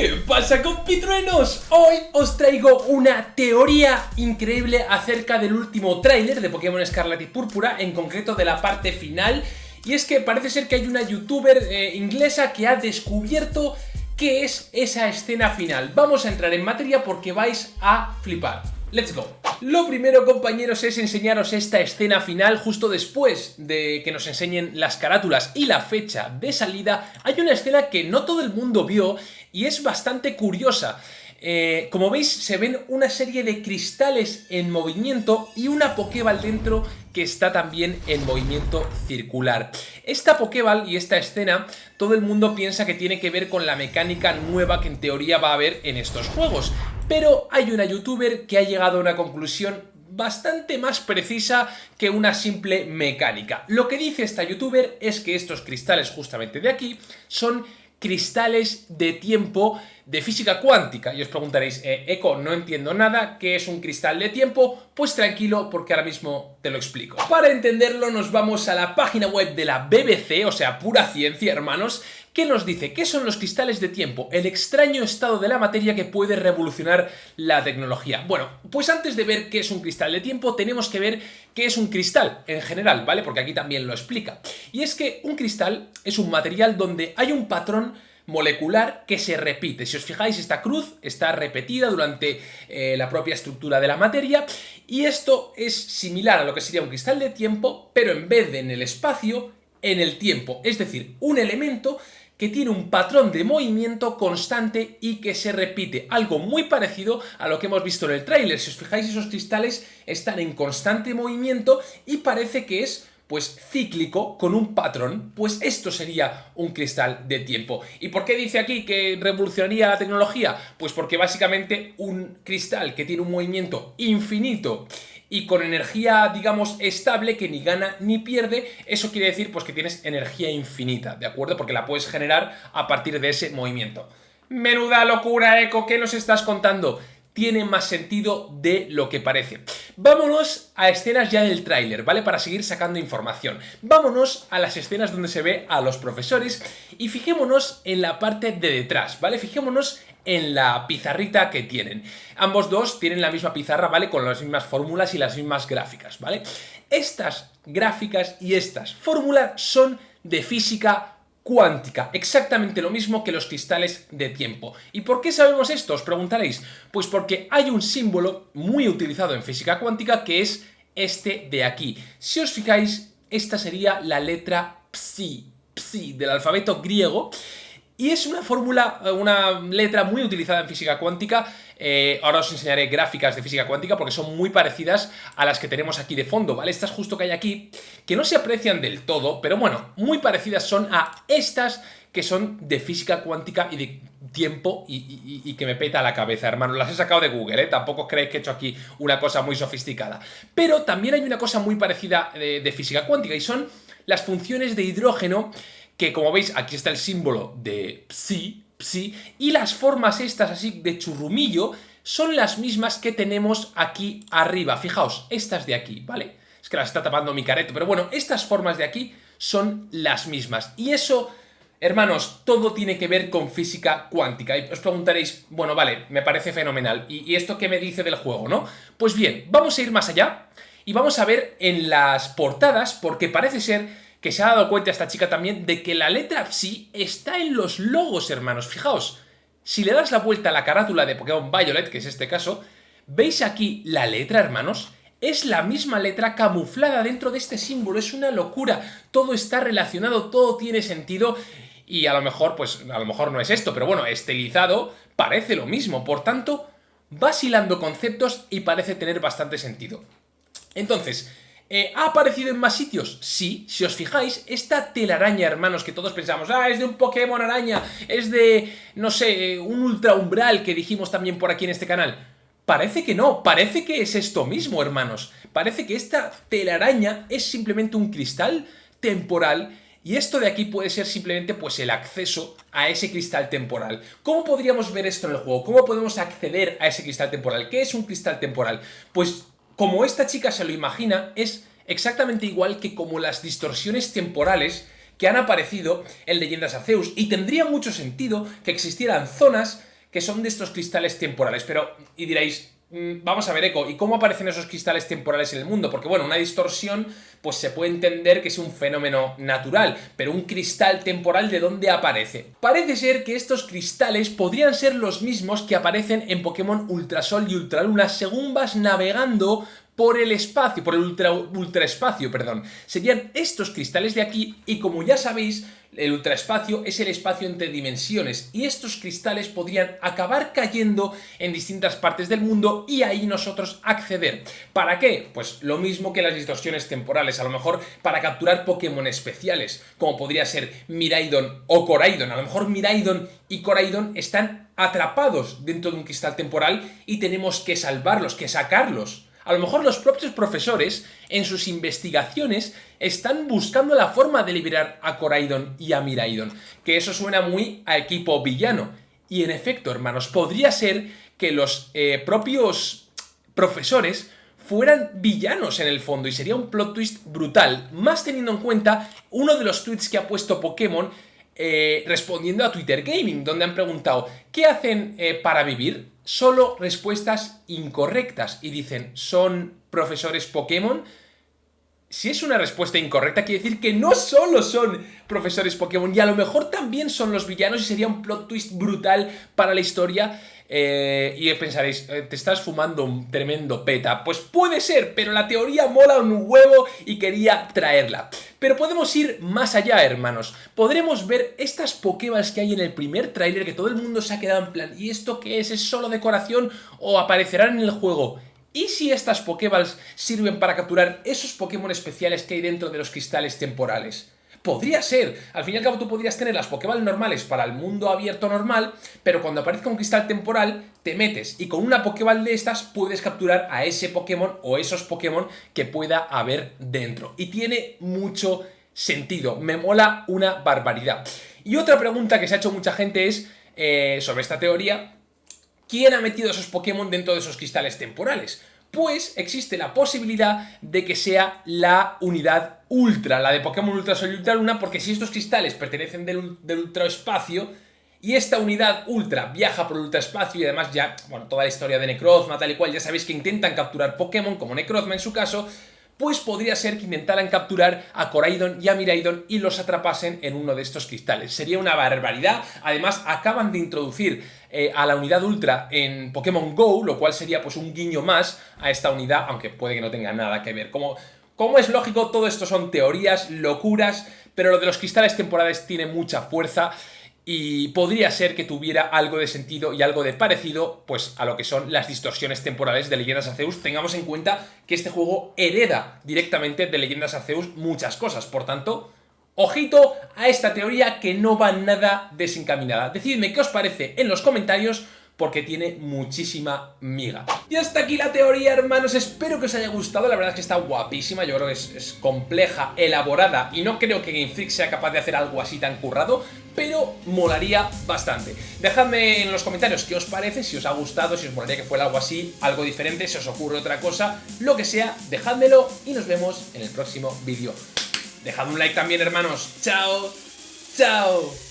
¿Qué pasa compitruenos? Hoy os traigo una teoría increíble acerca del último tráiler de Pokémon Escarlata y Púrpura, en concreto de la parte final, y es que parece ser que hay una youtuber eh, inglesa que ha descubierto qué es esa escena final. Vamos a entrar en materia porque vais a flipar. ¡Let's go! Lo primero, compañeros, es enseñaros esta escena final justo después de que nos enseñen las carátulas y la fecha de salida. Hay una escena que no todo el mundo vio y es bastante curiosa. Eh, como veis se ven una serie de cristales en movimiento y una Pokéball dentro que está también en movimiento circular. Esta Pokéball y esta escena todo el mundo piensa que tiene que ver con la mecánica nueva que en teoría va a haber en estos juegos, pero hay una youtuber que ha llegado a una conclusión bastante más precisa que una simple mecánica. Lo que dice esta youtuber es que estos cristales justamente de aquí son cristales de tiempo de física cuántica. Y os preguntaréis, eh, Eco, no entiendo nada, ¿qué es un cristal de tiempo? Pues tranquilo, porque ahora mismo te lo explico. Para entenderlo nos vamos a la página web de la BBC, o sea, pura ciencia, hermanos, que nos dice qué son los cristales de tiempo, el extraño estado de la materia que puede revolucionar la tecnología. Bueno, pues antes de ver qué es un cristal de tiempo, tenemos que ver qué es un cristal en general, ¿vale? Porque aquí también lo explica. Y es que un cristal es un material donde hay un patrón molecular que se repite. Si os fijáis, esta cruz está repetida durante eh, la propia estructura de la materia y esto es similar a lo que sería un cristal de tiempo, pero en vez de en el espacio, en el tiempo. Es decir, un elemento que tiene un patrón de movimiento constante y que se repite, algo muy parecido a lo que hemos visto en el tráiler. Si os fijáis, esos cristales están en constante movimiento y parece que es pues cíclico con un patrón, pues esto sería un cristal de tiempo. ¿Y por qué dice aquí que revolucionaría la tecnología? Pues porque básicamente un cristal que tiene un movimiento infinito y con energía, digamos, estable, que ni gana ni pierde, eso quiere decir pues que tienes energía infinita, ¿de acuerdo? Porque la puedes generar a partir de ese movimiento. Menuda locura, Eco, ¿qué nos estás contando? Tiene más sentido de lo que parece. Vámonos a escenas ya del tráiler, ¿vale? Para seguir sacando información. Vámonos a las escenas donde se ve a los profesores y fijémonos en la parte de detrás, ¿vale? Fijémonos en la pizarrita que tienen. Ambos dos tienen la misma pizarra, ¿vale? Con las mismas fórmulas y las mismas gráficas, ¿vale? Estas gráficas y estas fórmulas son de física cuántica, exactamente lo mismo que los cristales de tiempo. ¿Y por qué sabemos esto? Os preguntaréis. Pues porque hay un símbolo muy utilizado en física cuántica que es este de aquí. Si os fijáis, esta sería la letra psi, psi del alfabeto griego y es una fórmula, eh, una letra muy utilizada en física cuántica. Eh, ahora os enseñaré gráficas de física cuántica porque son muy parecidas a las que tenemos aquí de fondo, ¿vale? Estas justo que hay aquí, que no se aprecian del todo, pero bueno, muy parecidas son a estas que son de física cuántica y de tiempo y, que me peta la cabeza, hermano. Las he sacado de Google, ¿eh? Tampoco creéis que he hecho aquí una cosa muy sofisticada. Pero también hay una cosa muy parecida de, de física cuántica y son las funciones de hidrógeno que como veis aquí está el símbolo de psi, psi, y las formas estas así de churrumillo son las mismas que tenemos aquí arriba. Fijaos, estas de aquí, ¿vale? Es que las está tapando mi careto, pero bueno, estas formas de aquí son las mismas. Y eso, hermanos, todo tiene que ver con física cuántica. Y os preguntaréis, bueno, vale, me parece fenomenal. ¿Y, y esto qué me dice del juego, no? Pues bien, vamos a ir más allá y vamos a ver en las portadas, porque parece ser que se ha dado cuenta esta chica también de que la letra Psi está en los logos, hermanos. Fijaos, si le das la vuelta a la carátula de Pokémon Violet, que es este caso, ¿veis aquí la letra, hermanos? Es la misma letra camuflada dentro de este símbolo, es una locura. Todo está relacionado, todo tiene sentido y a lo mejor, pues, a lo mejor no es esto, pero bueno, estilizado parece lo mismo. Por tanto, vacilando conceptos y parece tener bastante sentido. Entonces, eh, ¿Ha aparecido en más sitios? Sí, si os fijáis, esta telaraña, hermanos, que todos pensamos, ah, es de un Pokémon araña, es de, no sé, un ultra umbral que dijimos también por aquí en este canal. Parece que no, parece que es esto mismo, hermanos. Parece que esta telaraña es simplemente un cristal temporal y esto de aquí puede ser simplemente pues el acceso a ese cristal temporal. ¿Cómo podríamos ver esto en el juego? ¿Cómo podemos acceder a ese cristal temporal? ¿Qué es un cristal temporal? Pues como esta chica se lo imagina, es exactamente igual que como las distorsiones temporales que han aparecido en Leyendas Arceus y tendría mucho sentido que existieran zonas que son de estos cristales temporales, pero, y diréis, vamos a ver, Eco, ¿y cómo aparecen esos cristales temporales en el mundo? Porque, bueno, una distorsión, pues se puede entender que es un fenómeno natural, pero un cristal temporal, ¿de dónde aparece? Parece ser que estos cristales podrían ser los mismos que aparecen en Pokémon Ultrasol y Ultraluna según vas navegando por el espacio, por el ultra, ultraespacio, perdón. Serían estos cristales de aquí y como ya sabéis, el ultraespacio es el espacio entre dimensiones y estos cristales podrían acabar cayendo en distintas partes del mundo y ahí nosotros acceder. ¿Para qué? Pues lo mismo que las distorsiones temporales, a lo mejor para capturar Pokémon especiales, como podría ser Miraidon o Coraidon. A lo mejor Miraidon y Coraidon están atrapados dentro de un cristal temporal y tenemos que salvarlos, que sacarlos a lo mejor los propios profesores, en sus investigaciones, están buscando la forma de liberar a Coraidon y a Miraidon, que eso suena muy a equipo villano. Y en efecto, hermanos, podría ser que los eh, propios profesores fueran villanos en el fondo y sería un plot twist brutal, más teniendo en cuenta uno de los tweets que ha puesto Pokémon eh, respondiendo a Twitter Gaming, donde han preguntado ¿qué hacen eh, para vivir? Solo respuestas incorrectas y dicen ¿son profesores Pokémon? Si es una respuesta incorrecta, quiere decir que no solo son profesores Pokémon, y a lo mejor también son los villanos y sería un plot twist brutal para la historia eh, y pensaréis, eh, te estás fumando un tremendo peta. Pues puede ser, pero la teoría mola un huevo y quería traerla. Pero podemos ir más allá, hermanos. Podremos ver estas Pokéballs que hay en el primer tráiler que todo el mundo se ha quedado en plan ¿y esto qué es? ¿Es solo decoración o aparecerán en el juego? ¿Y si estas Pokéballs sirven para capturar esos Pokémon especiales que hay dentro de los cristales temporales? Podría ser. Al fin y al cabo tú podrías tener las Pokéball normales para el mundo abierto normal, pero cuando aparezca un cristal temporal, te metes y con una Pokéball de estas puedes capturar a ese Pokémon o esos Pokémon que pueda haber dentro. Y tiene mucho sentido. Me mola una barbaridad. Y otra pregunta que se ha hecho mucha gente es eh, sobre esta teoría, ¿quién ha metido esos Pokémon dentro de esos cristales temporales? Pues existe la posibilidad de que sea la unidad Ultra, la de Pokémon Ultra Sol y Ultra Luna, porque si estos cristales pertenecen del, del ultraespacio y esta unidad Ultra viaja por el ultraespacio y además ya, bueno, toda la historia de Necrozma tal y cual, ya sabéis que intentan capturar Pokémon, como Necrozma en su caso, pues podría ser que intentaran capturar a Coraidon y a Miraidon y los atrapasen en uno de estos cristales. Sería una barbaridad, además acaban de introducir eh, a la unidad Ultra en Pokémon GO, lo cual sería pues un guiño más a esta unidad, aunque puede que no tenga nada que ver. Como, como es lógico, todo esto son teorías, locuras, pero lo de los cristales temporales tiene mucha fuerza y podría ser que tuviera algo de sentido y algo de parecido pues a lo que son las distorsiones temporales de Leyendas Arceus. Tengamos en cuenta que este juego hereda directamente de Leyendas Arceus muchas cosas, por tanto, ojito a esta teoría que no va nada desencaminada. Decidme qué os parece en los comentarios porque tiene muchísima miga. Y hasta aquí la teoría, hermanos. Espero que os haya gustado. La verdad es que está guapísima. Yo creo que es, compleja, elaborada y no creo que Game Freak sea capaz de hacer algo así tan currado, pero molaría bastante. Dejadme en los comentarios qué os parece, si os ha gustado, si os molaría que fuera algo así, algo diferente, si os ocurre otra cosa, lo que sea, dejádmelo y nos vemos en el próximo vídeo. Dejad un like también, hermanos. ¡Chao! ¡Chao!